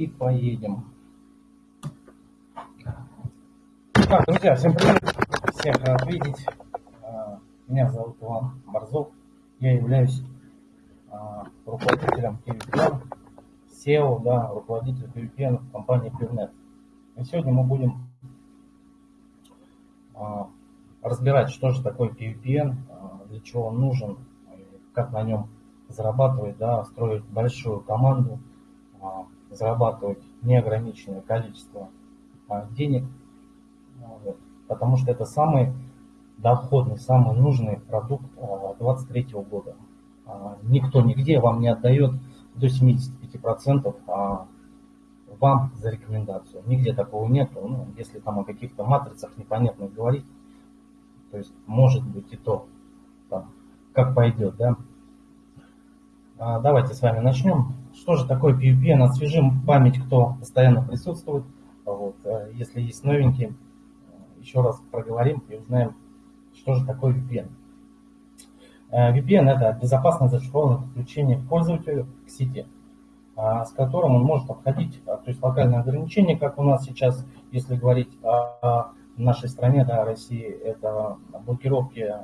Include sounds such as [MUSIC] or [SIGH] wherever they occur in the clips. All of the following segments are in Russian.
и поедем. Так, друзья, всем привет. Всех рад видеть. А, меня зовут Иван Борзов. Я являюсь а, руководителем PVPN, SEO, да, руководитель PVPN компании PivNet. И сегодня мы будем а, разбирать, что же такое PVPN, для чего он нужен, как на нем зарабатывать, да, строить большую команду, зарабатывать неограниченное количество а, денег, а, потому что это самый доходный, самый нужный продукт 2023 года. Никто нигде вам не отдает до 75% вам за рекомендацию. Нигде такого нету. Ну, если там о каких-то матрицах непонятных говорить, то есть может быть и то, там, как пойдет, да. А, давайте с вами начнем. Что же такое PVPN? Освежим память, кто постоянно присутствует. Вот. Э, если есть новенькие, еще раз проговорим и узнаем, что же такое VPN. Э, VPN – это безопасное зашифрованное подключение к пользователю к сети, а, с которым он может обходить, а, то есть локальные ограничения, как у нас сейчас, если говорить о нашей стране, да, России, это блокировки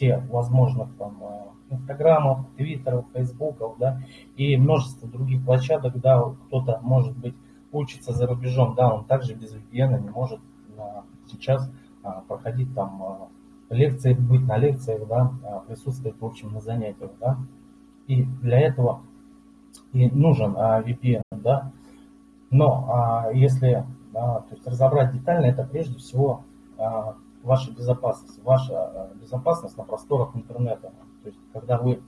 всех возможных там э, инстаграмов, твиттеров, фейсбуков, да, и множество других площадок, да, кто-то, может быть, учится за рубежом, да, он также без VPN не может а, сейчас а, проходить там а, лекции, быть на лекциях, да, присутствовать, в общем, на занятиях, да, и для этого и нужен VPN, да, но если а, то есть разобрать детально, это прежде всего ваша безопасность, ваша а, безопасность на просторах интернета, то есть, когда вы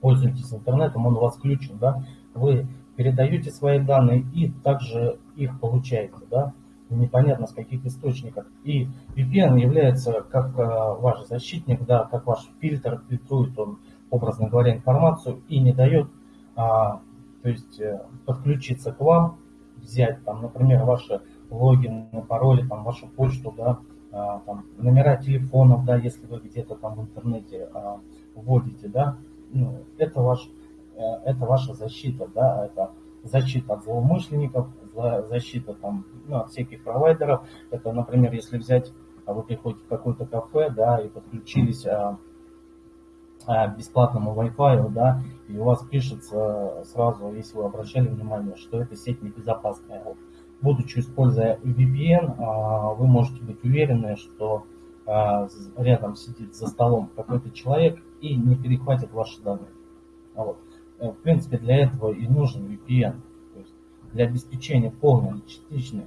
пользуетесь интернетом, он у вас включен, да, вы передаете свои данные и также их получаете, да, непонятно с каких источников. И VPN является как э, ваш защитник, да, как ваш фильтр, фильтрует он, образно говоря, информацию и не дает, а, то есть, э, подключиться к вам, взять там, например, ваши логины, пароли, там, вашу почту, да, там, номера телефонов, да, если вы где-то там в интернете а, вводите, да, ну, это, ваш, э, это ваша защита, да, это защита от злоумышленников, защита там, ну, от всяких провайдеров. Это, например, если взять, а вы приходите в какое-то кафе, да, и подключились а, а, бесплатному Wi-Fi, да, и у вас пишется сразу, если вы обращали внимание, что эта сеть небезопасная. Будучи используя VPN, а, вы можете быть уверены, что а, рядом сидит за столом какой-то человек и не перехватит ваши данные. Вот. Э, в принципе, для этого и нужен VPN. То есть для обеспечения полной частичной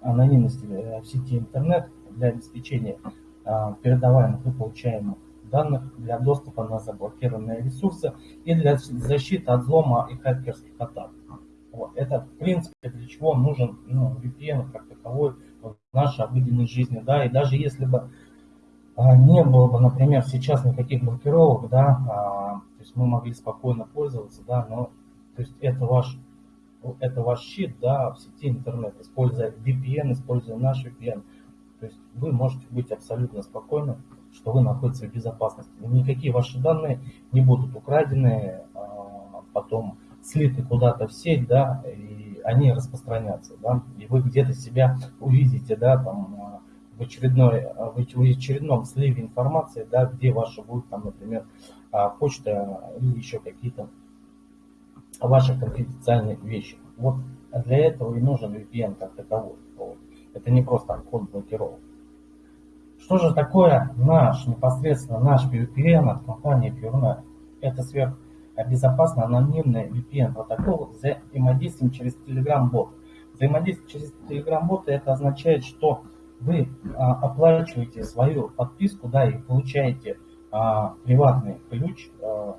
анонимности э, в сети интернет, для обеспечения а, передаваемых и получаемых данных, для доступа на заблокированные ресурсы и для защиты от взлома и хакерских атак. Вот. Это, в принципе, для чего нужен ну, VPN как таковой в нашей обыденной жизни. Да? И даже если бы а, не было бы, например, сейчас никаких блокировок, да, а, то есть мы могли спокойно пользоваться, да, но то есть это ваш, это ваш щит, да, в сети интернет, используя VPN, используя наш VPN. То есть вы можете быть абсолютно спокойны, что вы находитесь в безопасности. Никакие ваши данные не будут украдены, а, потом слиты куда-то в сеть, да, и они распространятся, да, и вы где-то себя увидите, да, там, а, в, очередной, а, в очередном сливе информации, да, где ваша будет, там, например, а, почта или еще какие-то ваши конфиденциальные вещи. Вот для этого и нужен VPN как таковой. Это не просто обход блокировок. Что же такое наш, непосредственно наш VPN от компании PureNet? Это сверх безопасный анонимный VPN протокол взаимодействием через Telegram бот. Взаимодействие через Telegram бот это означает, что вы а, оплачиваете свою подписку, да, и получаете а, приватный ключ, а,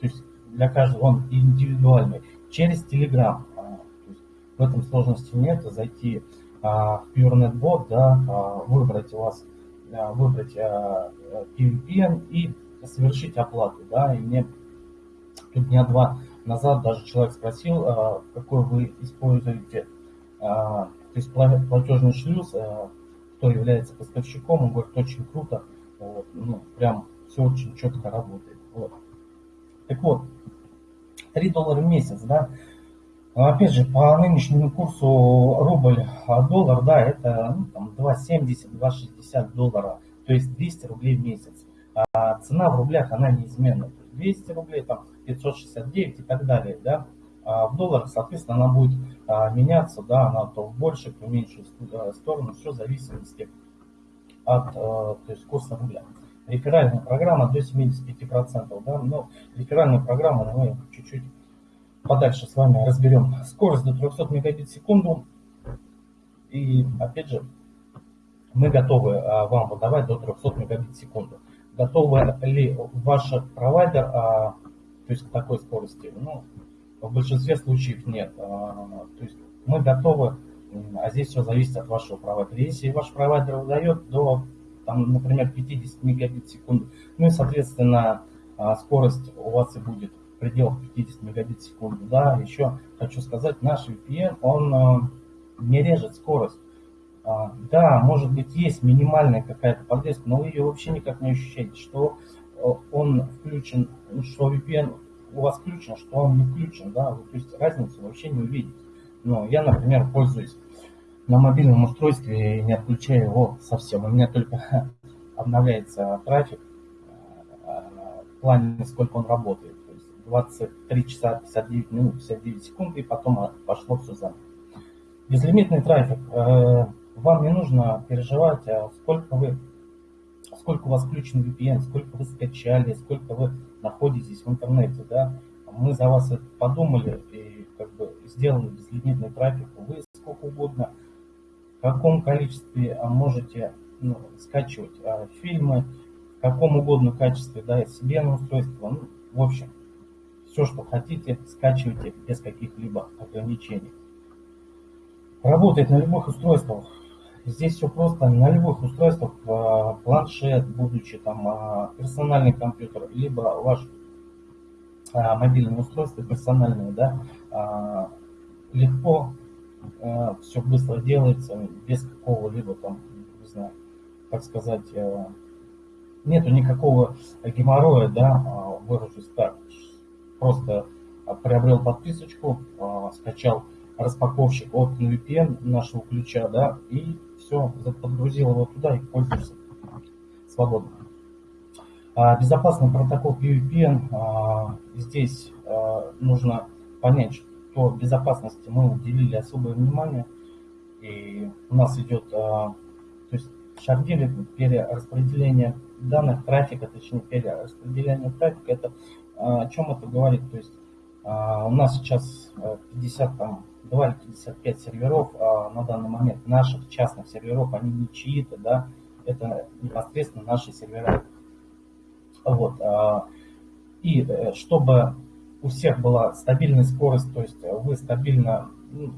то есть для каждого он индивидуальный, через Telegram. А, есть в этом сложности нет, зайти а, в PureNetBot, да, а, выбрать у вас, а, выбрать а, PVPN и совершить оплату, да, и не дня два назад даже человек спросил, а, какой вы используете а, то есть платежный шлюз, а, кто является поставщиком, он говорит, очень круто, вот, ну, прям все очень четко работает. Вот. Так вот, 3 доллара в месяц, да, Опять же, по нынешнему курсу рубль-доллар, да, это ну, там 2,70-2,60 доллара, то есть 200 рублей в месяц. А цена в рублях, она неизменна. 200 рублей, там 569 и так далее, да. А в долларах, соответственно, она будет а, меняться, да, она то в большую, то в меньшую сторону, все в зависимости от то есть, курса рубля. Реферальная программа до 75%, да, но реферальную программу мы чуть-чуть подальше с вами разберем. Скорость до 300 мегабит в секунду. И опять же, мы готовы а, вам выдавать до 300 мегабит в секунду. Готовы ли ваш провайдер то есть к такой скорости? Ну, в большинстве случаев нет. А, то есть мы готовы, а здесь все зависит от вашего провайдера. Если ваш провайдер выдает до, там, например, 50 мегабит в секунду, ну и, соответственно, скорость у вас и будет в пределах 50 мегабит в секунду. Да, еще хочу сказать, наш VPN, он э, не режет скорость. А, да, может быть, есть минимальная какая-то подвеска, но вы ее вообще никак не ощущаете, что он включен, что VPN у вас включен, что он не включен, да, вы, то есть разницу вообще не увидите. Но я, например, пользуюсь на мобильном устройстве и не отключаю его совсем. У меня только [LAUGHS] обновляется трафик э, в плане, сколько он работает. 23 часа 59 минут 59 секунд, и потом пошло все заново. Безлимитный трафик. Э, вам не нужно переживать, а сколько вы сколько у вас включен VPN, сколько вы скачали, сколько вы находитесь в интернете, да, мы за вас это подумали и как бы сделали безлимитный трафик. Вы сколько угодно, в каком количестве можете ну, скачивать а, фильмы, в каком угодно качестве, да, себе на устройство, ну, в общем, все, что хотите, скачивайте без каких-либо ограничений. Работает на любых устройствах. Здесь все просто. На любых устройствах, а, планшет, будучи там а, персональный компьютер, либо ваш а, мобильное устройство персональное, да, легко все быстро делается, без какого-либо там, не знаю, как сказать, нету никакого геморроя, да, выражусь так, просто приобрел подписочку, скачал распаковщик от VPN нашего ключа, да, и все подгрузил его туда и пользуется свободно. А, безопасный протокол PVPN. А, здесь а, нужно понять, что безопасности мы уделили особое внимание. И у нас идет то есть шардили перераспределение данных, трафика, точнее перераспределение трафика. Это о чем это говорит? То есть у нас сейчас 50 там 2,55 серверов а, на данный момент наших частных серверов, они не чьи-то, да, это непосредственно наши сервера. Вот. А, и э, чтобы у всех была стабильная скорость, то есть вы стабильно, ну,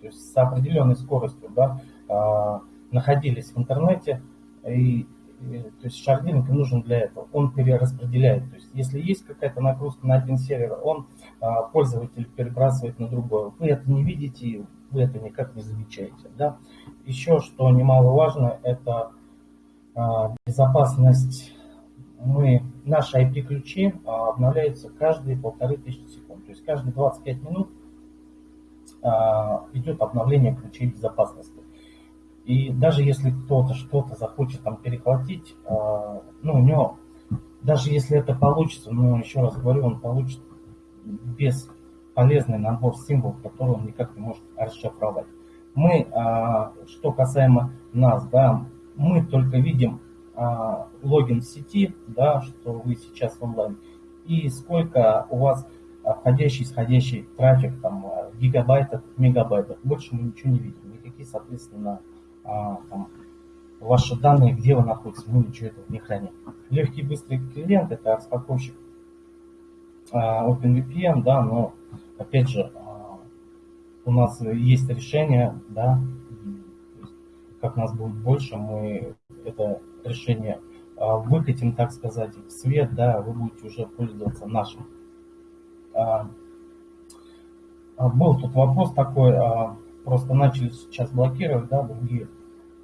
то есть с определенной скоростью, да, а, находились в интернете и то есть шардинг нужен для этого. Он перераспределяет. То есть если есть какая-то нагрузка на один сервер, он а, пользователь перебрасывает на другой. Вы это не видите, вы это никак не замечаете. Да? Еще что немаловажно, это а, безопасность. Мы, наши IP-ключи а, обновляются каждые полторы тысячи секунд. То есть каждые 25 минут а, идет обновление ключей безопасности. И даже если кто-то что-то захочет там перехватить, э, ну, у него, даже если это получится, ну, еще раз говорю, он получит бесполезный набор символов, который он никак не может расшифровать. Мы, э, что касаемо нас, да, мы только видим э, логин в сети, да, что вы сейчас онлайн, и сколько у вас входящий, исходящий трафик там, в гигабайтах, мегабайтах. Больше мы ничего не видим. Никакие, соответственно, а, там, ваши данные, где вы находитесь, мы ничего этого не храним. Легкий быстрый клиент это распаковщик а, OpenVPN, да, но опять же а, у нас есть решение, да, как нас будет больше, мы это решение выкатим, так сказать, в свет, да, вы будете уже пользоваться нашим. Был тут вопрос такой, просто начали сейчас блокировать, да, другие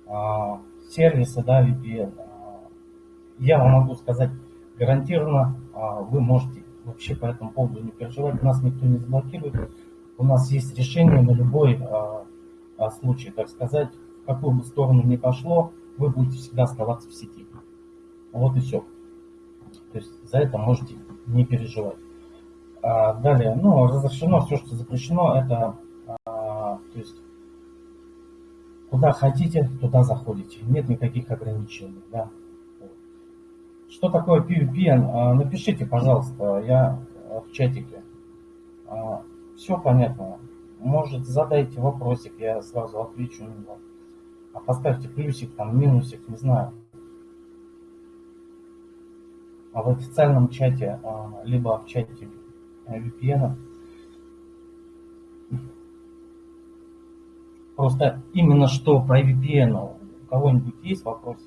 а, сервисы, да, VPN. А, я вам могу сказать гарантированно, а, вы можете вообще по этому поводу не переживать, нас никто не заблокирует. у нас есть решение на любой случай, так сказать, в какую бы сторону ни пошло, вы будете всегда оставаться в сети. Вот и все. То есть за это можете не переживать. А, далее, ну, разрешено все, что запрещено, это, а, то есть, куда хотите, туда заходите. Нет никаких ограничений, да. Что такое PVPN? А, напишите, пожалуйста, я в чатике. А, все понятно. Может, задайте вопросик, я сразу отвечу на него. А поставьте плюсик, там, минусик, не знаю. А в официальном чате, а, либо в чате VPN. Просто именно что про VPN, у кого-нибудь есть вопросы?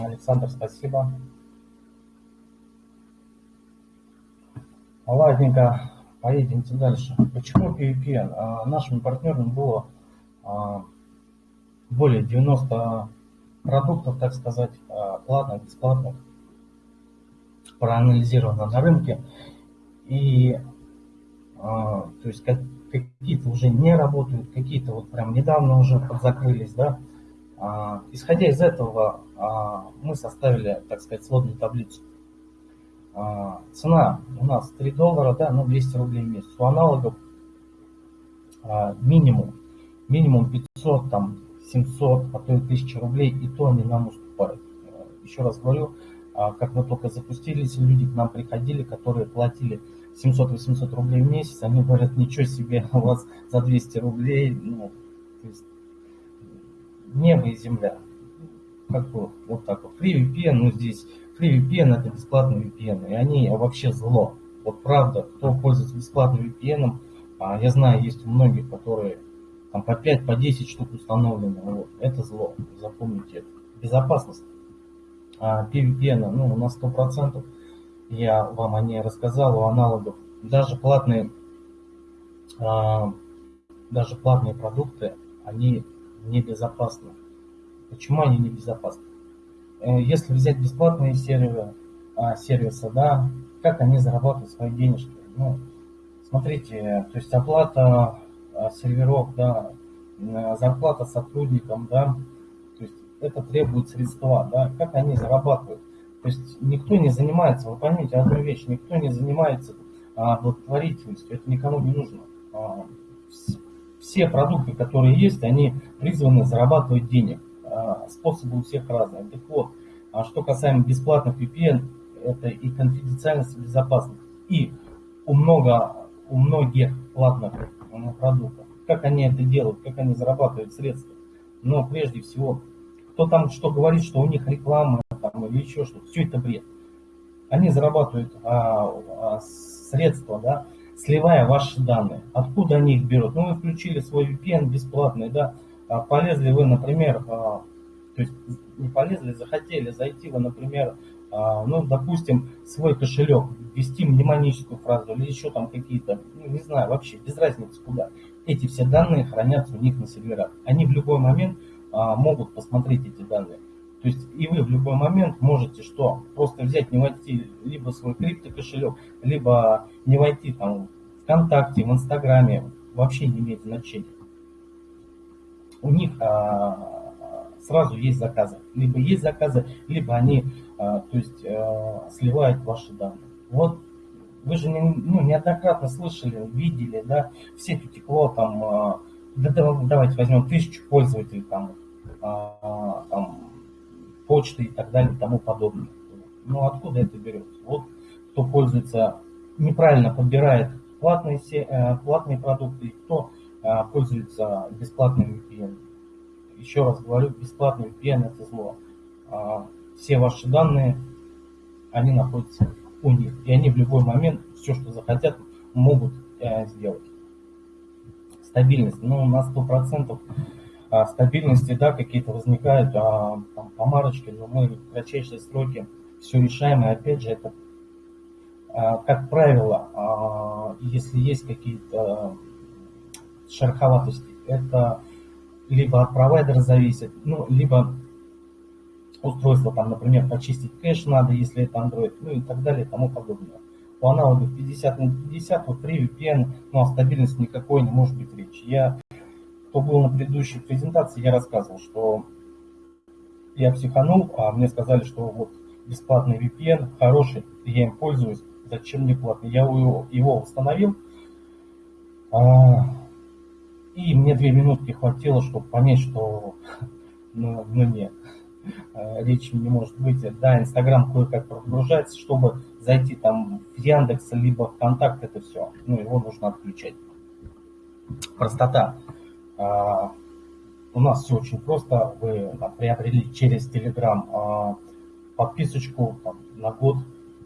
Александр, спасибо. Ладненько, поедемте дальше. Почему PVPN? А, нашим партнерам было а, более 90 продуктов, так сказать, а, платных, бесплатных, проанализировано на рынке. И то есть какие-то уже не работают, какие-то вот прям недавно уже подзакрылись, да. Исходя из этого, мы составили, так сказать, сводную таблицу. Цена у нас 3 доллара, да, ну 200 рублей в месяц. У аналогов минимум, минимум 500, там, 700, а то и 1000 рублей, и то они нам уступают. Еще раз говорю, как мы только запустились, люди к нам приходили, которые платили 700-800 рублей в месяц, они говорят, ничего себе, [LAUGHS] у вас за 200 рублей, ну, то есть небо и земля как бы вот так вот. FreeVPN, ну здесь FreeVPN это бесплатный VPN, и они вообще зло. Вот правда, кто пользуется бесплатным VPN, а, я знаю, есть у многих, которые там по 5, по 10 штук установлены. Вот. Это зло, запомните это. Безопасность а, PVPN ну, на 100%. Я вам о ней рассказал, у аналогов. Даже платные, а, даже платные продукты, они небезопасны. Почему они небезопасны? Э, если взять бесплатные сервисы, а, сервисы, да, как они зарабатывают свои денежки? Ну, смотрите, то есть оплата а, серверов, да, зарплата сотрудникам, да, то есть это требует средства, да, как они зарабатывают. То есть никто не занимается, вы поймите одну вещь, никто не занимается а, благотворительностью, это никому не нужно. А, все продукты, которые есть, они призваны зарабатывать денег. А, способы у всех разные. Так вот, а что касаемо бесплатных VPN, это и конфиденциальность, и безопасность. И у, много, у многих платных продуктов, как они это делают, как они зарабатывают средства. Но прежде всего, кто там что говорит, что у них реклама там, или еще что-то, все это бред. Они зарабатывают а, а, средства, да, сливая ваши данные. Откуда они их берут? Ну, вы включили свой VPN бесплатный, да, полезли вы, например, а, то есть не полезли, захотели зайти вы, например, а, ну, допустим, свой кошелек, ввести мнемоническую фразу или еще там какие-то, ну, не знаю, вообще, без разницы куда. Эти все данные хранятся у них на серверах. Они в любой момент могут посмотреть эти данные. То есть и вы в любой момент можете что? Просто взять, не войти либо свой крипто кошелек, либо не войти там ВКонтакте, в Инстаграме, вообще не имеет значения у них а, сразу есть заказы. Либо есть заказы, либо они а, то есть, а, сливают ваши данные. Вот вы же не, ну, неоднократно слышали, видели, да, в сеть утекло там, да, давайте возьмем тысячу пользователей там, там почты и так далее и тому подобное. Ну откуда это берется? Вот кто пользуется, неправильно подбирает платные, э, платные продукты, кто пользуются бесплатным VPN. Еще раз говорю, бесплатный VPN это зло. А, все ваши данные, они находятся у них. И они в любой момент все, что захотят, могут э, сделать. Стабильность, ну, на 100%. а, стабильности, да, какие-то возникают а, там, помарочки, но мы в кратчайшие сроки все решаем, и опять же, это, как правило, а, если есть какие-то шероховатости, это либо от провайдера зависит, ну, либо устройство, там, например, почистить кэш надо, если это Android, ну и так далее и тому подобное. У аналогов 50 на 50, вот при VPN, ну, о стабильности никакой не может быть речи. Я, кто был на предыдущей презентации, я рассказывал, что я психанул, а мне сказали, что вот бесплатный VPN хороший, я им пользуюсь, зачем мне платный? Я его установил, а, и мне две минутки хватило, чтобы понять, что [LAUGHS] ну, ну нет, э, речи не может быть. Да, Инстаграм кое-как прогружается, чтобы зайти там в Яндекс, либо ВКонтакт, это все. Ну, его нужно отключать. Простота. А, у нас все очень просто. Вы там, приобрели через Телеграм а, подписочку там, на год,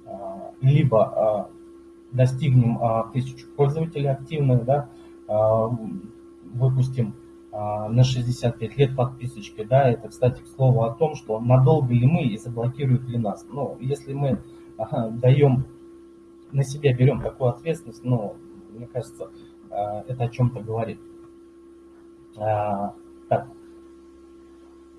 а, либо достигнем тысячу пользователей активных, да, выпустим а, на 65 лет подписочки, да, это, кстати, к слову о том, что надолго ли мы и заблокируют ли нас. Ну, если мы даем на себя, берем такую ответственность, ну, мне кажется, а, это о чем-то говорит. А, так.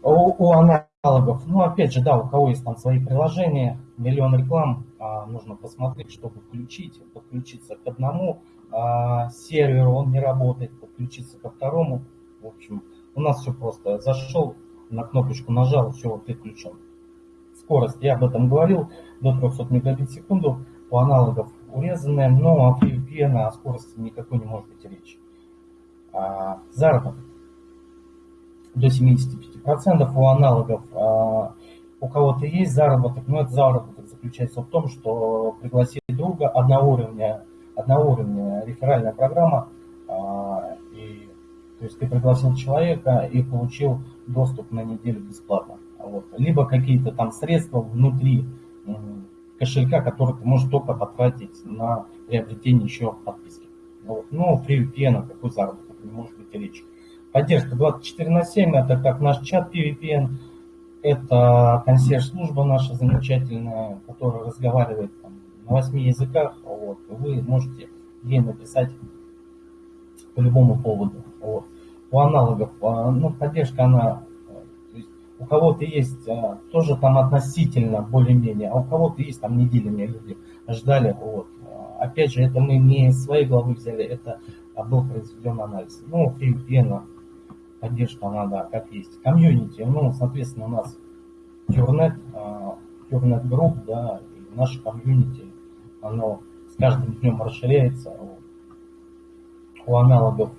У, у аналогов, ну, опять же, да, у кого есть там свои приложения, миллион реклам, нужно посмотреть, чтобы включить, подключиться к одному, а, сервер, он не работает, подключиться ко второму. В общем, у нас все просто. Зашел, на кнопочку нажал, все, вот ты включен. Скорость, я об этом говорил, до 300 мегабит в секунду, у аналогов урезанная, но от VPN о скорости никакой не может быть речи. А, заработок до 75% у аналогов. А, у кого-то есть заработок, но этот заработок заключается в том, что пригласить друга одного уровня одноуровневая реферальная программа, а, и, то есть ты пригласил человека и получил доступ на неделю бесплатно. Вот. Либо какие-то там средства внутри кошелька, которые ты можешь только потратить на приобретение еще подписки. Вот. Но при VPN какой заработок не может быть речи. Поддержка 24 на 7, это как наш чат PVPN, это консьерж-служба наша замечательная, которая разговаривает на восьми языках, вот, вы можете ей написать по любому поводу. Вот. У аналогов, а, ну, поддержка, она, есть, у кого-то есть а, тоже там относительно более-менее, а у кого-то есть там неделями люди ждали. Вот. Опять же, это мы не из своей главы взяли, это был произведен анализ. Ну, VPN, поддержка, она, да, как есть. Комьюнити, ну, соответственно, у нас Purnet, Purnet Group, да, и наше комьюнити, оно с каждым днем расширяется. У аналогов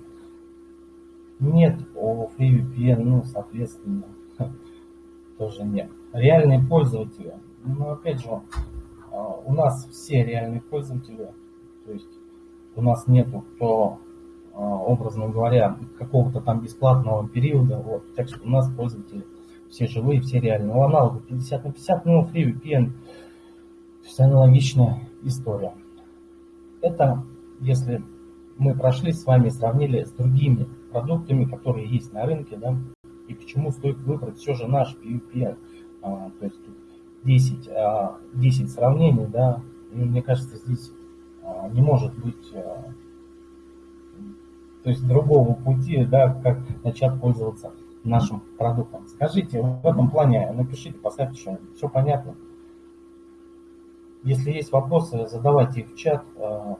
нет, у FreeVPN, ну, соответственно, [LAUGHS] тоже нет. Реальные пользователи, ну, опять же, а, у нас все реальные пользователи, то есть у нас нету кто, а, образно говоря, какого-то там бесплатного периода, вот, так что у нас пользователи все живые, все реальные. У аналогов 50 на 50, ну, FreeVPN, то есть аналогичная история. Это если мы прошли с вами, сравнили с другими продуктами, которые есть на рынке, да, и почему стоит выбрать все же наш PUPN. А, то есть 10, а, 10 сравнений, да, и мне кажется, здесь а, не может быть а, то есть другого пути, да, как начать пользоваться нашим продуктом. Скажите, в этом плане напишите, поставьте что-нибудь. Все понятно? Если есть вопросы, задавайте их в чат. А,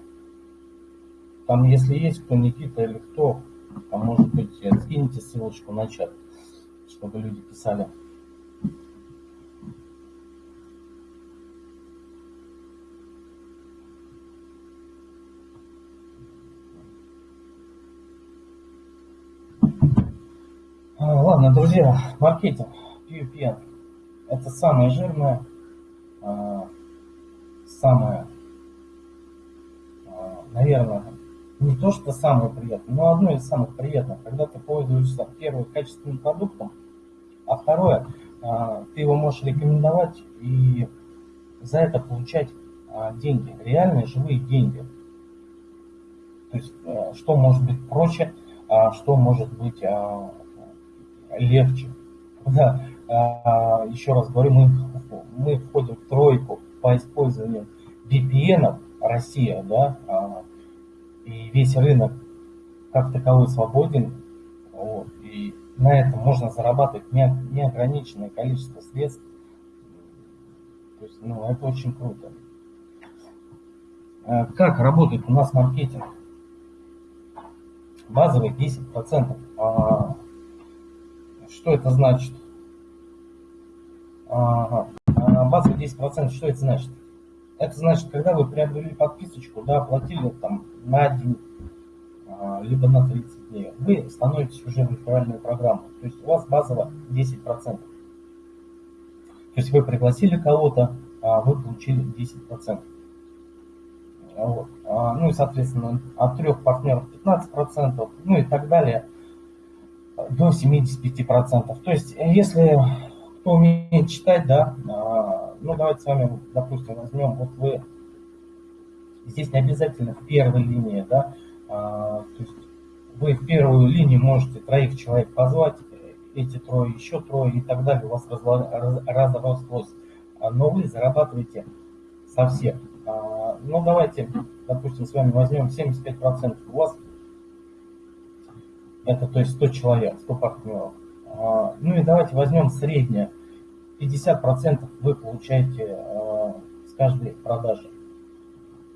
там, если есть кто, Никита или кто, там, может быть, скиньте ссылочку на чат, чтобы люди писали. А, ладно, друзья, маркетинг, PUPN. Это самое жирное, а, самое, а, наверное, не то, что самое приятное, но одно из самых приятных, когда ты пользуешься, первое, качественным продуктом, а второе, а, ты его можешь рекомендовать и за это получать а, деньги, реальные живые деньги. То есть, что может быть проще, что может быть легче. Да, а, еще раз говорю, мы, мы входим в тройку по использованию VPN Россия, да, а, и весь рынок как таковой свободен, вот, и на этом можно зарабатывать неограниченное количество средств. То есть, ну, это очень круто. А, как работает у нас маркетинг? Базовый 10%. А, что это значит? А, базовый 10%, что это значит? Это значит, когда вы приобрели подписочку, да, оплатили там на день, либо на 30 дней, вы становитесь уже в реферальную программу. То есть у вас базово 10%. То есть вы пригласили кого-то, а вы получили 10%. Вот. А, ну и, соответственно, от трех партнеров 15%, ну и так далее, до 75%. То есть, если кто умеет читать, да, а, ну давайте с вами, допустим, возьмем, вот вы, здесь не обязательно в первой линии, да, а, то есть вы в первую линию можете троих человек позвать, эти трое, еще трое и так далее, у вас разрослось, но вы зарабатываете со всех. А, ну, давайте, допустим, с вами возьмем 75%. У вас это, то есть 100 человек, 100 партнеров. А, ну и давайте возьмем среднее. 50% вы получаете а, с каждой продажи.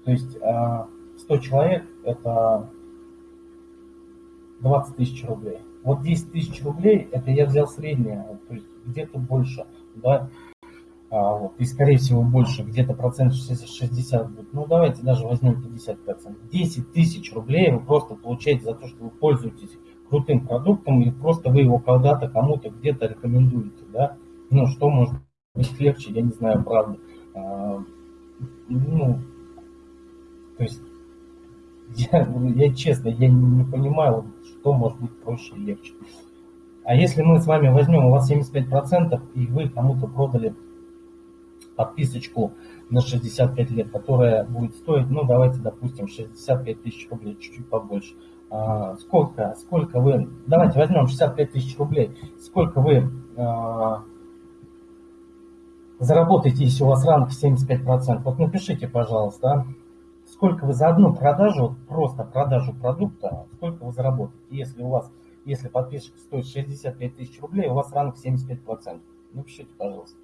То есть 100 человек это 20 тысяч рублей. Вот 10 тысяч рублей, это я взял среднее, то есть где-то больше, да, а, вот, и скорее всего больше, где-то процент 60 будет. Ну давайте даже возьмем 50 процентов. 10 тысяч рублей вы просто получаете за то, что вы пользуетесь крутым продуктом и просто вы его когда-то кому-то где-то рекомендуете, да. Ну что может быть легче, я не знаю, правда. А, ну, то есть [LAUGHS] я, я честно, я не понимаю, что может быть проще и легче. А если мы с вами возьмем, у вас 75% и вы кому-то продали подписочку на 65 лет, которая будет стоить, ну давайте допустим 65 тысяч рублей, чуть-чуть побольше. А, сколько, сколько вы, давайте возьмем 65 тысяч рублей, сколько вы а, заработаете, если у вас ранг 75%? Вот напишите, пожалуйста, сколько вы за одну продажу, просто продажу продукта, сколько вы заработаете, если у вас, если подписчик стоит 65 тысяч рублей, у вас ранг 75%. Напишите, пожалуйста.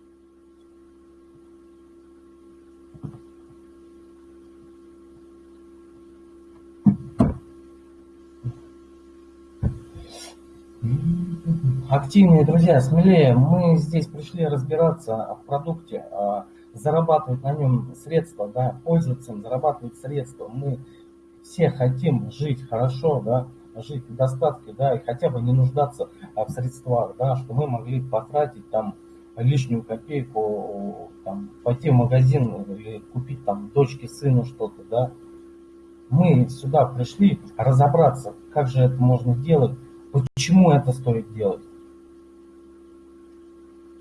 Активнее, друзья, смелее. Мы здесь пришли разбираться в продукте, а, зарабатывать на нем средства, да, пользоваться им, зарабатывать средства. Мы все хотим жить хорошо, да, жить в достатке, да, и хотя бы не нуждаться в средствах, да, что мы могли потратить там лишнюю копейку, там, пойти в магазин или купить там дочке, сыну что-то, да. Мы сюда пришли разобраться, как же это можно делать, Почему это стоит делать?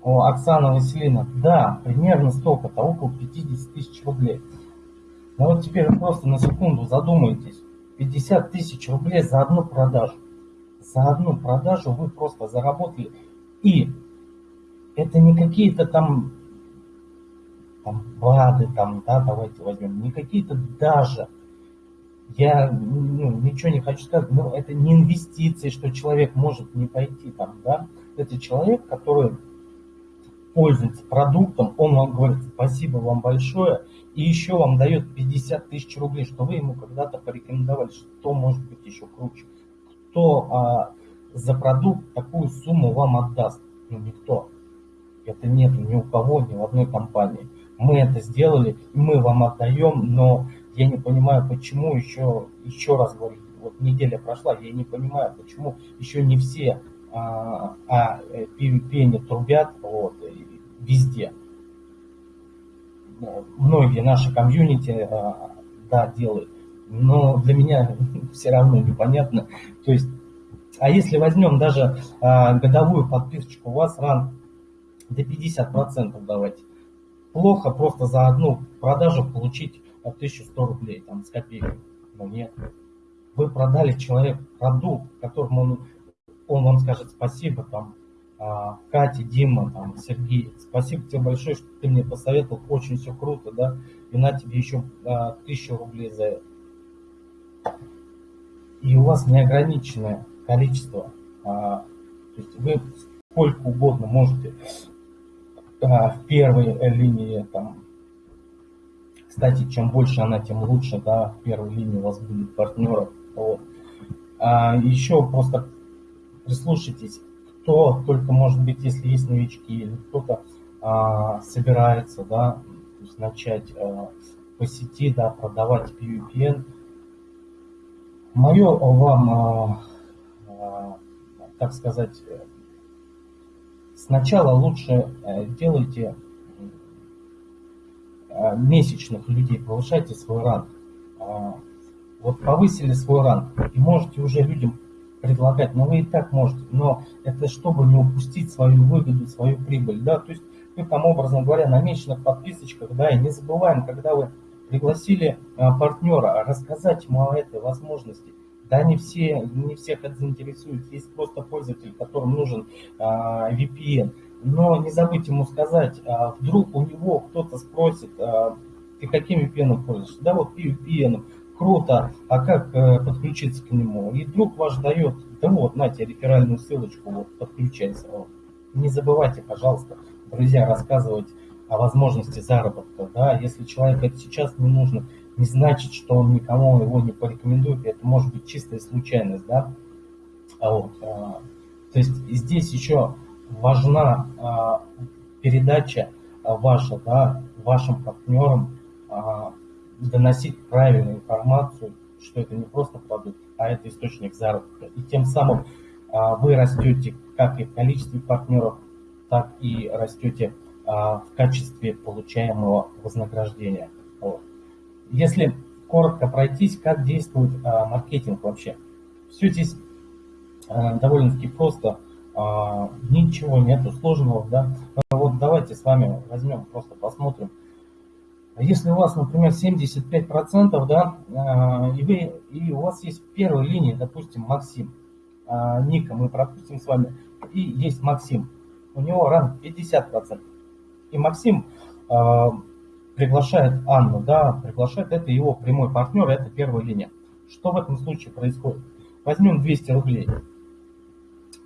О, Оксана Василина, да, примерно столько-то, около 50 тысяч рублей. Но вот теперь просто на секунду задумайтесь. 50 тысяч рублей за одну продажу. За одну продажу вы просто заработали. И это не какие-то там, там БАДы, там, да, давайте возьмем, не какие-то даже я ну, ничего не хочу сказать, но это не инвестиции, что человек может не пойти там, да. Это человек, который пользуется продуктом, он вам говорит спасибо вам большое, и еще вам дает 50 тысяч рублей, что вы ему когда-то порекомендовали, что может быть еще круче. Кто а, за продукт такую сумму вам отдаст? Ну, никто. Это нет ни у кого, ни в одной компании. Мы это сделали, мы вам отдаем, но я не понимаю, почему еще, еще раз говорю, вот неделя прошла, я не понимаю, почему еще не все а, а PvP не трубят вот, везде. Многие наши комьюнити а, да, делают, но для меня [LAUGHS] все равно непонятно. То есть, а если возьмем даже а, годовую подписочку, у вас ранг до 50% давайте. Плохо просто за одну продажу получить 1100 рублей, там, с копейкой. Но нет. Вы продали человек продукт, которому он, он вам скажет спасибо, там, а, Катя, Дима, там, Сергей, спасибо тебе большое, что ты мне посоветовал, очень все круто, да, и на тебе еще а, тысячу рублей за это. И у вас неограниченное количество, а, то есть вы сколько угодно можете в первой линии там кстати, чем больше она, тем лучше, да, в первой линии у вас будет партнеров. Вот. А еще просто прислушайтесь, кто только, может быть, если есть новички или кто-то а, собирается, да, начать а, по сети, да, продавать PUPN. Мое вам, а, а, так сказать, сначала лучше э, делайте а, месячных людей, повышайте свой ранг. А, вот повысили свой ранг и можете уже людям предлагать, но вы и так можете, но это чтобы не упустить свою выгоду, свою прибыль, да, то есть вы там, образно говоря, на месячных подписочках, да, и не забываем, когда вы пригласили а, партнера, рассказать ему о этой возможности, да, не все, не всех это заинтересует, есть просто пользователь, которым нужен а, VPN, но не забудьте ему сказать, а, вдруг у него кто-то спросит, а, ты каким VPN пользуешься? Да, вот VPN, круто, а как э, подключиться к нему? И друг ваш дает, да вот, на тебе реферальную ссылочку, вот, подключайся. Вот. Не забывайте, пожалуйста, друзья, рассказывать о возможности заработка, да, если человеку это сейчас не нужно, не значит, что он никому его не порекомендует, это может быть чистая случайность, да, а вот, а, то есть здесь еще важна а, передача а, ваша, да, вашим партнерам а, доносить правильную информацию, что это не просто продукт, а это источник заработка. И тем самым а, вы растете как и в количестве партнеров, так и растете а, в качестве получаемого вознаграждения. Вот. Если коротко пройтись, как действует а, маркетинг вообще. Все здесь а, довольно-таки просто а, ничего нету сложного, да. Вот давайте с вами возьмем, просто посмотрим. Если у вас, например, 75%, да, а, и, вы, и у вас есть в первой линии, допустим, Максим, а, Ника мы пропустим с вами, и есть Максим, у него ранг 50%. И Максим а, приглашает Анну, да, приглашает, это его прямой партнер, это первая линия. Что в этом случае происходит? Возьмем 200 рублей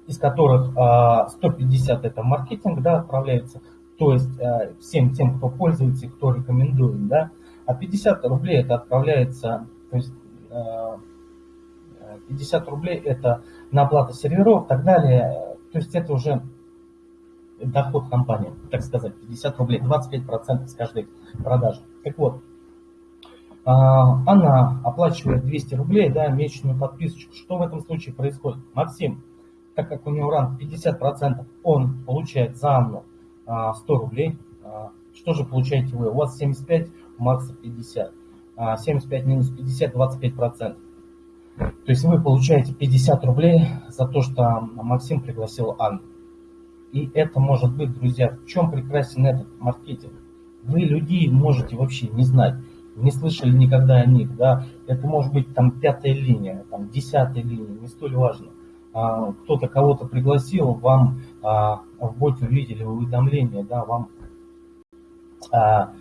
из которых 150 а, это маркетинг, да, отправляется, то есть а, всем тем, кто пользуется кто рекомендует, да, а 50 рублей это отправляется, то есть 50 а, рублей это на оплату серверов и так далее, то есть это уже доход компании, так сказать, 50 рублей, 25% с каждой продажи. Так вот, она оплачивает 200 рублей, да, месячную подписочку. Что в этом случае происходит? Максим, так как у него ранг 50%, он получает за Анну 100 рублей. А, что же получаете вы? У вас 75, у Макса 50. 75 минус 50, 25%. То есть вы получаете 50 рублей за то, что Максим пригласил Анну. И это может быть, друзья, в чем прекрасен этот маркетинг? Вы людей можете вообще не знать, не слышали никогда о них, да, это может быть там пятая линия, там десятая линия, не столь важно. А, кто-то кого-то пригласил, вам а, в боте увидели уведомление, да, вам, а,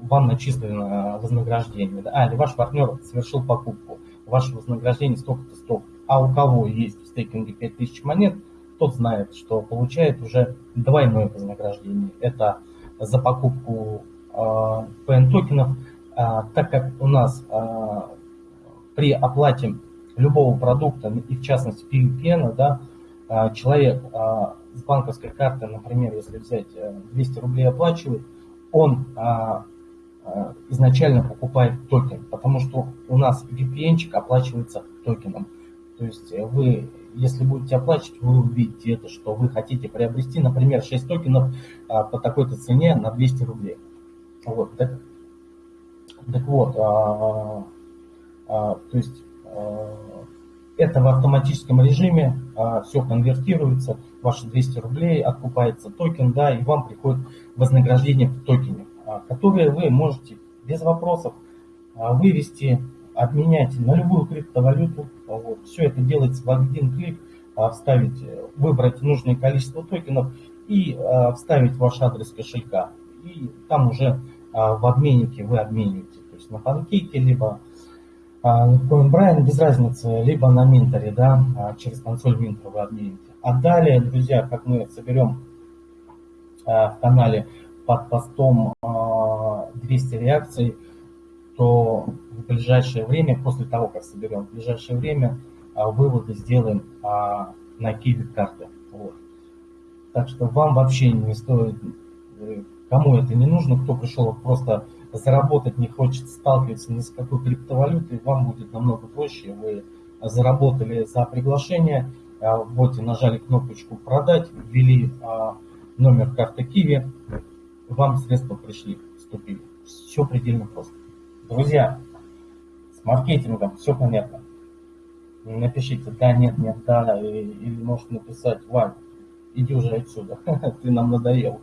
вам начислено вознаграждение, да, а, или ваш партнер совершил покупку, ваше вознаграждение столько-то, столько. А у кого есть в стейкинге 5000 монет, тот знает, что получает уже двойное вознаграждение. Это за покупку PN токенов, так как у нас при оплате любого продукта, и в частности PVPN, да, а, человек а, с банковской карты, например, если взять 200 э, рублей оплачивает, он а, изначально покупает токен, потому что у нас VPN оплачивается токеном. То есть э, вы, если будете оплачивать, вы увидите это, что вы хотите приобрести, например, 6 токенов по такой-то цене на 200 рублей. Вот, так, так вот, а, а, то есть это в автоматическом режиме, а, все конвертируется, ваши 200 рублей, откупается токен, да, и вам приходит вознаграждение в токене, а, которое вы можете без вопросов а, вывести, обменять на любую криптовалюту. Вот. Все это делается в один клик, вставить, выбрать нужное количество токенов и вставить ваш адрес кошелька. И там уже в обменнике вы обмениваете. То есть на панкейке, либо на CoinBrain, без разницы, либо на Минтере, да, через консоль Минтера вы обмените. А далее, друзья, как мы соберем в канале под постом 200 реакций, то ближайшее время, после того, как соберем, в ближайшее время а, выводы сделаем а, на кибит карты. Вот. Так что вам вообще не стоит, э, кому это не нужно, кто пришел просто заработать, не хочет сталкиваться ни с какой криптовалютой, вам будет намного проще. Вы заработали за приглашение, а, вот и нажали кнопочку «Продать», ввели номер карты Киви, вам средства пришли, вступили. Все предельно просто. Друзья, маркетингом все понятно. Напишите да, нет, нет, да, или можете написать, Вань, иди уже отсюда, [LAUGHS] ты нам надоел.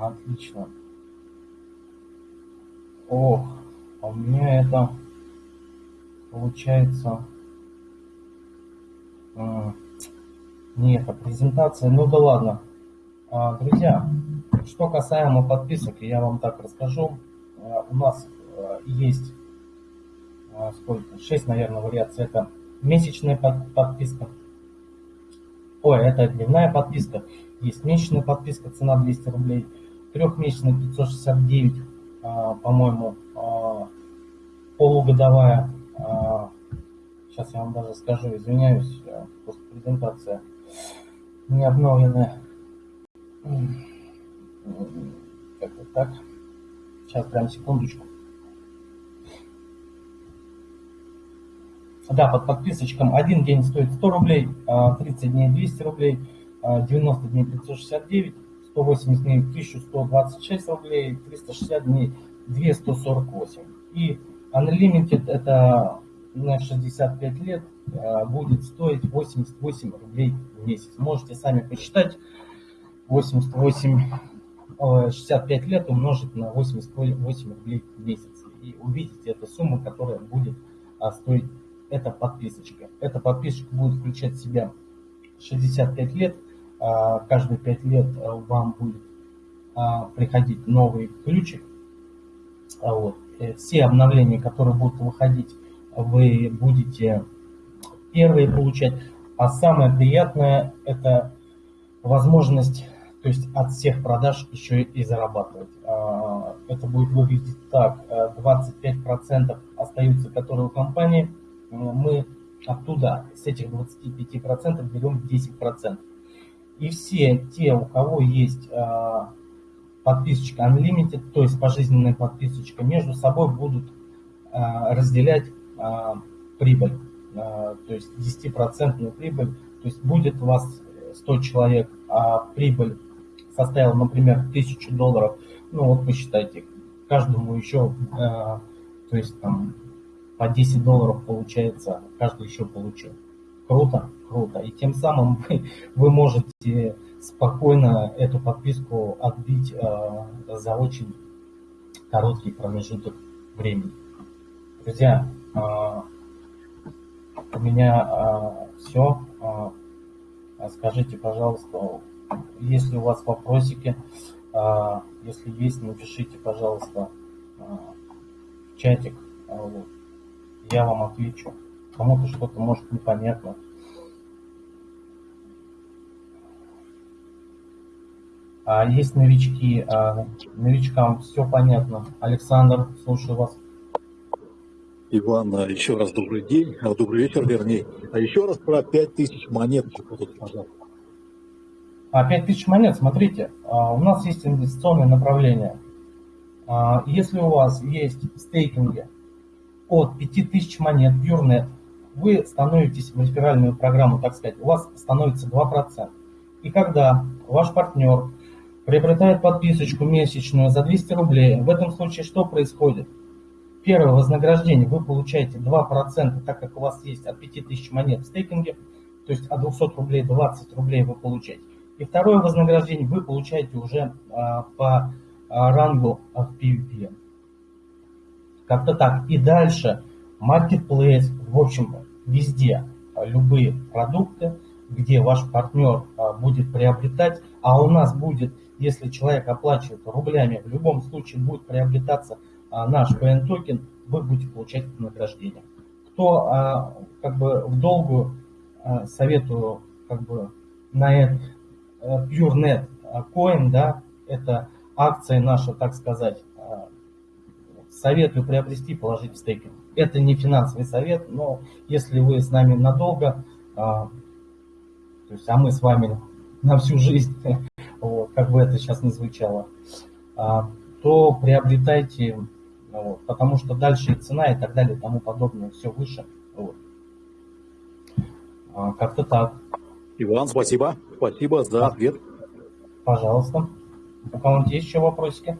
Отлично. Ох, а у меня это получается... Нет, а презентация, ну да ладно. А, друзья, что касаемо подписок, я вам так расскажу. А, у нас а, есть сколько? 6, наверное, вариаций. Это месячная подписка. Ой, это дневная подписка. Есть месячная подписка, цена 200 рублей. Трехмесячная 569, по-моему, полугодовая. Сейчас я вам даже скажу, извиняюсь, после презентации не обновлены. Как-то так. Сейчас прям секундочку. Да, под подписочкам один день стоит 100 рублей, 30 а дней 200 рублей, 90 а дней 569, 180 дней 1126 рублей, 360 дней 248. И Unlimited это на 65 лет Э, будет стоить 88 рублей в месяц. Можете сами посчитать. 88, 65 лет умножить на 88 рублей в месяц. И увидите эту сумму, которая будет а, стоить эта подписочка. Эта подписочка будет включать в себя 65 лет. А, каждые 5 лет а, вам будет приходить новый ключик. Вот. Э, все обновления, которые будут выходить, вы будете первые получать. А самое приятное это возможность, то есть от всех продаж еще и зарабатывать. А, это будет выглядеть так. 25% остаются, которые у компании. Мы оттуда, с этих 25% берем 10%. И все те, у кого есть а, подписочка Unlimited, то есть пожизненная подписочка, между собой будут а, прибыль. А, то есть 10% прибыль, то есть будет у вас 100 человек, а прибыль составила, например, 1000 долларов, ну вот посчитайте, каждому еще, а, то есть там по 10 долларов получается, каждый еще получил. Круто, круто. И тем самым вы, [LAUGHS] вы можете спокойно эту подписку отбить э, за очень короткий промежуток времени. Друзья, у меня а, все. А, скажите, пожалуйста, если у вас вопросики, а, если есть, напишите, пожалуйста, а, в чатик. А. Я вам отвечу. Кому-то что-то может непонятно. А есть новички, а, новичкам все понятно. Александр, слушаю вас. Иван, а еще раз добрый день, а, добрый вечер, вернее. А еще раз про 5000 монет, пожалуйста. А 5000 монет, смотрите, а, у нас есть инвестиционное направление. Если у вас есть стейкинги от 5000 монет PureNet, вы становитесь в реферальную программу, так сказать, у вас становится 2%. И когда ваш партнер приобретает подписочку месячную за 200 рублей, в этом случае что происходит? Первое вознаграждение вы получаете 2%, так как у вас есть от 5000 монет в стейкинге, то есть от 200 рублей 20 рублей вы получаете. И второе вознаграждение вы получаете уже а, по рангу в PvP. Как-то так. И дальше Marketplace, в общем, везде любые продукты, где ваш партнер будет приобретать, а у нас будет, если человек оплачивает рублями, в любом случае будет приобретаться наш PN токен, вы будете получать награждение. Кто как бы в долгую советую как бы на это PureNet Coin, да, это акция наша, так сказать, советую приобрести, положить в стейкинг. Это не финансовый совет, но если вы с нами надолго, а, то есть, а мы с вами на всю жизнь, [LAUGHS] вот, как бы это сейчас не звучало, а, то приобретайте, вот, потому что дальше и цена и так далее и тому подобное, все выше. Вот. А, как-то так. Иван, спасибо. Спасибо за ответ. Пожалуйста. У кого-нибудь есть еще вопросики?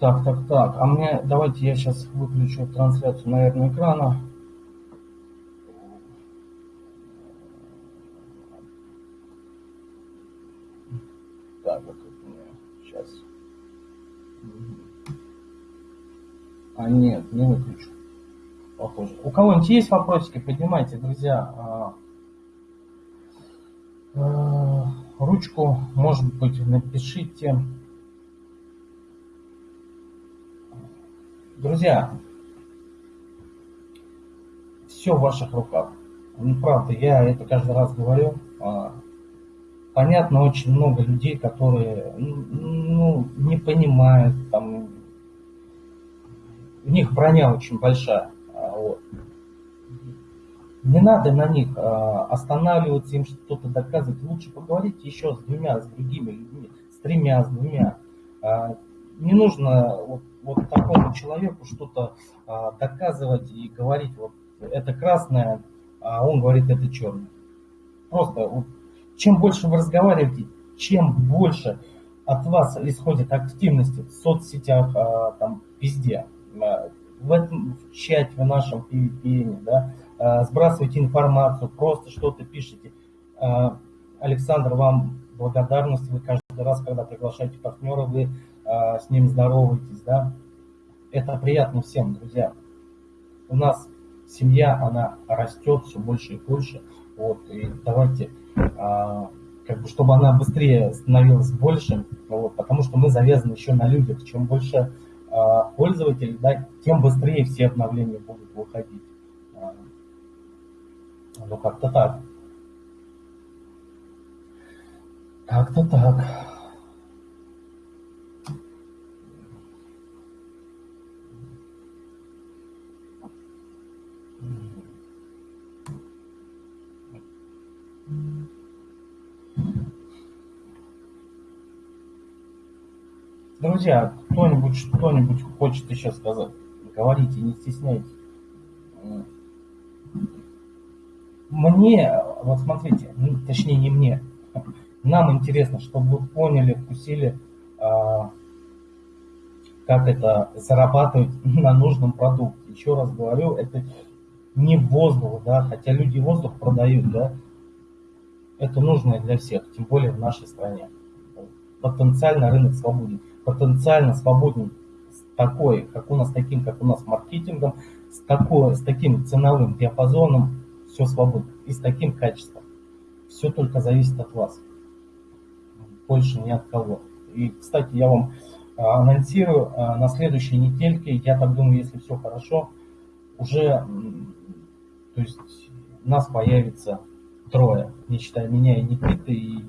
Так, так, так. А мне, давайте я сейчас выключу трансляцию, наверное, экрана. Так, вот тут мне сейчас. А нет, не выключу. Похоже. У кого-нибудь есть вопросики, поднимайте, друзья. А, а, ручку, может быть, напишите. Друзья, все в ваших руках. Ну, правда, я это каждый раз говорю. А, понятно, очень много людей, которые ну, не понимают, там, у них броня очень большая. А, вот. Не надо на них а, останавливаться, им что-то доказывать. Лучше поговорить еще с двумя, с другими людьми, с тремя, с двумя. Не нужно вот вот такому человеку что-то а, доказывать и говорить, вот это красное, а он говорит, это черное. Просто вот, чем больше вы разговариваете, чем больше от вас исходит активности в соцсетях, а, там везде, а, в этом в чате в нашем PVPN, да, а, сбрасывайте информацию, просто что-то пишите. А, Александр, вам благодарность, вы каждый раз, когда приглашаете партнера, вы а, с ним здороваетесь, да, это приятно всем, друзья. У нас семья, она растет все больше и больше, вот, и давайте, как бы, чтобы она быстрее становилась больше, вот, потому что мы завязаны еще на людях, чем больше а, пользователей, да, тем быстрее все обновления будут выходить. А, ну, как-то так. Как-то так. Друзья, кто-нибудь что-нибудь хочет еще сказать? Говорите, не стесняйтесь. Мне, вот смотрите, ну, точнее не мне, нам интересно, чтобы вы поняли, вкусили, а, как это зарабатывать [LAUGHS] на нужном продукте. Еще раз говорю, это не воздух, да, хотя люди воздух продают, да, это нужно для всех, тем более в нашей стране. Потенциально рынок свободен потенциально свободен с такой, как у нас, таким, как у нас, маркетингом, с, такой, с таким ценовым диапазоном, все свободно, и с таким качеством. Все только зависит от вас. Больше ни от кого. И, кстати, я вам а, анонсирую, а, на следующей недельке, я так думаю, если все хорошо, уже, то есть, нас появится трое, не считая меня и Никиты, и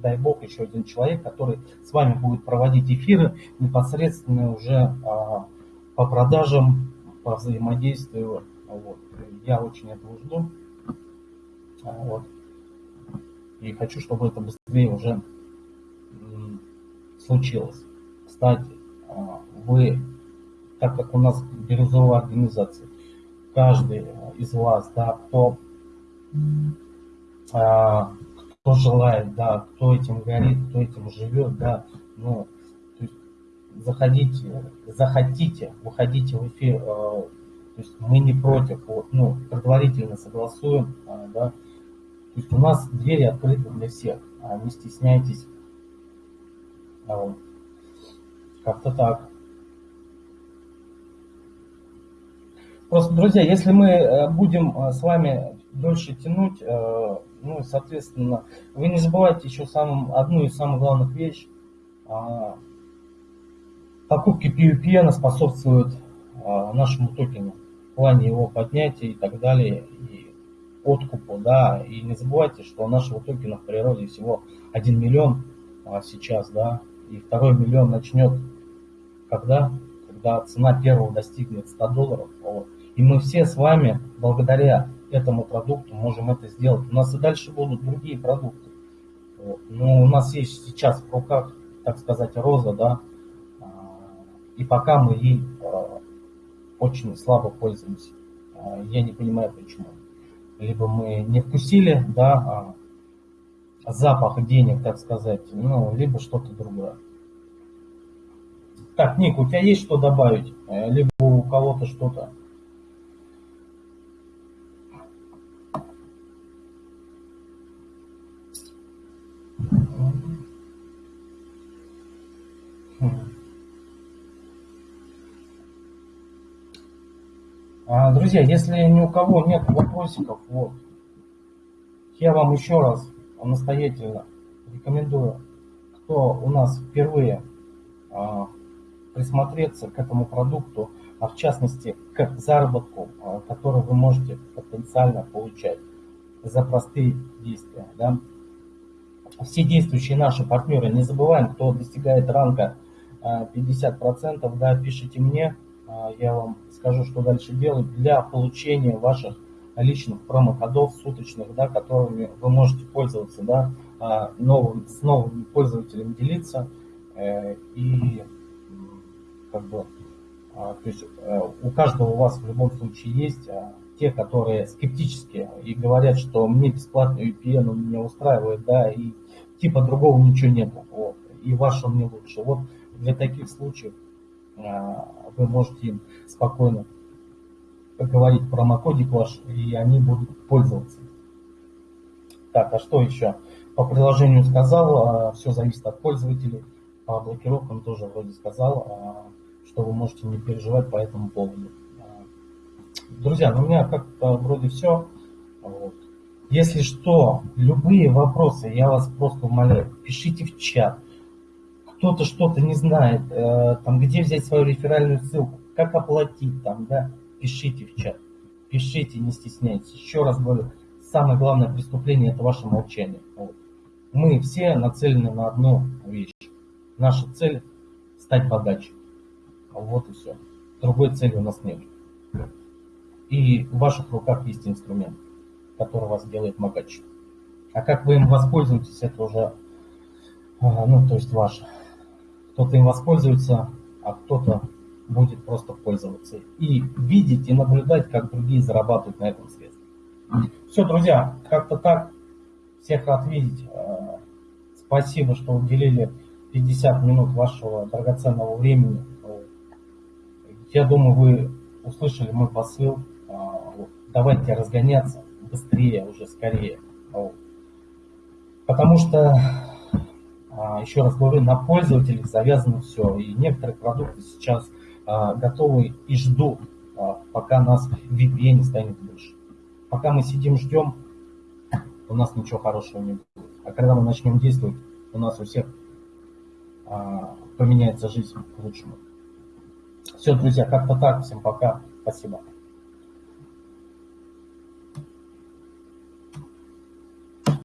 дай бог, еще один человек, который с вами будет проводить эфиры непосредственно уже а, по продажам, по взаимодействию. Вот. Я очень этого жду. А, вот. И хочу, чтобы это быстрее уже случилось. Кстати, а, вы, так как у нас бирюзовая организация, каждый из вас, да, кто а, кто желает, да, кто этим горит, кто этим живет, да, ну, то есть заходите, захотите, выходите в эфир, э, то есть мы не против, вот, ну, предварительно согласуем, э, да, то есть у нас двери открыты для всех, а не стесняйтесь, а, вот. Как-то так. Просто, друзья, если мы э, будем э, с вами дольше тянуть, э, ну, соответственно, вы не забывайте еще самым, одну из самых главных вещей. А, покупки PUPN способствуют нашему токену в плане его поднятия и так далее, и откупу, да, и не забывайте, что нашего токена в природе всего 1 миллион а, сейчас, да, и второй миллион начнет когда? Когда цена первого достигнет 100 долларов, вот, и мы все с вами, благодаря этому продукту, можем это сделать. У нас и дальше будут другие продукты. Но у нас есть сейчас в руках, так сказать, роза, да, а, и пока мы ей а, очень слабо пользуемся. А, я не понимаю почему. Либо мы не вкусили, да, запах денег, так сказать, ну, либо что-то другое. Так, Ник, у тебя есть что добавить? Э, либо у кого-то что-то? А, друзья, если ни у кого нет вопросиков, вот, я вам еще раз настоятельно рекомендую, кто у нас впервые а, присмотреться к этому продукту, а в частности к заработку, а, который вы можете потенциально получать за простые действия. Да? Все действующие наши партнеры, не забываем, кто достигает ранга 50%, да, пишите мне, а, я вам скажу, что дальше делать для получения ваших личных промокодов суточных, да, которыми вы можете пользоваться, да, а, новым, с новыми пользователями делиться э, и как бы, то есть э, у каждого у вас в любом случае есть те, которые скептически и говорят, что мне бесплатный VPN он меня устраивает, да, и типа другого ничего нет, вот, и ваш он не лучше. Вот для таких случаев вы можете им спокойно говорить промокодик ваш, и они будут пользоваться. Так, а что еще? По приложению сказал, а, все зависит от пользователей. По блокировкам тоже вроде сказал, а, что вы можете не переживать по этому поводу. А, друзья, ну у меня как-то вроде все. Вот. Если что, любые вопросы, я вас просто умоляю, пишите в чат кто-то что-то не знает, э, там, где взять свою реферальную ссылку, как оплатить там, да, пишите в чат, пишите, не стесняйтесь. Еще раз говорю, самое главное преступление это ваше молчание. Вот. Мы все нацелены на одну вещь. Наша цель стать богаче. Вот и все. Другой цели у нас нет. И в ваших руках есть инструмент, который вас делает богаче. А как вы им воспользуетесь, это уже, а, ну, то есть ваше. Кто-то им воспользуется, а кто-то будет просто пользоваться. И видеть и наблюдать, как другие зарабатывают на этом средстве. Все, друзья, как-то так. Всех рад видеть. Э, спасибо, что уделили 50 минут вашего драгоценного времени. Я думаю, вы услышали мой посыл. Э, давайте разгоняться быстрее, уже скорее. Потому что а, еще раз говорю, на пользователях завязано все. И некоторые продукты сейчас а, готовы и ждут, а, пока нас VPN станет больше. Пока мы сидим, ждем, у нас ничего хорошего не будет. А когда мы начнем действовать, у нас у всех поменяется жизнь к лучшему. Все, друзья, как-то так. Всем пока. Спасибо.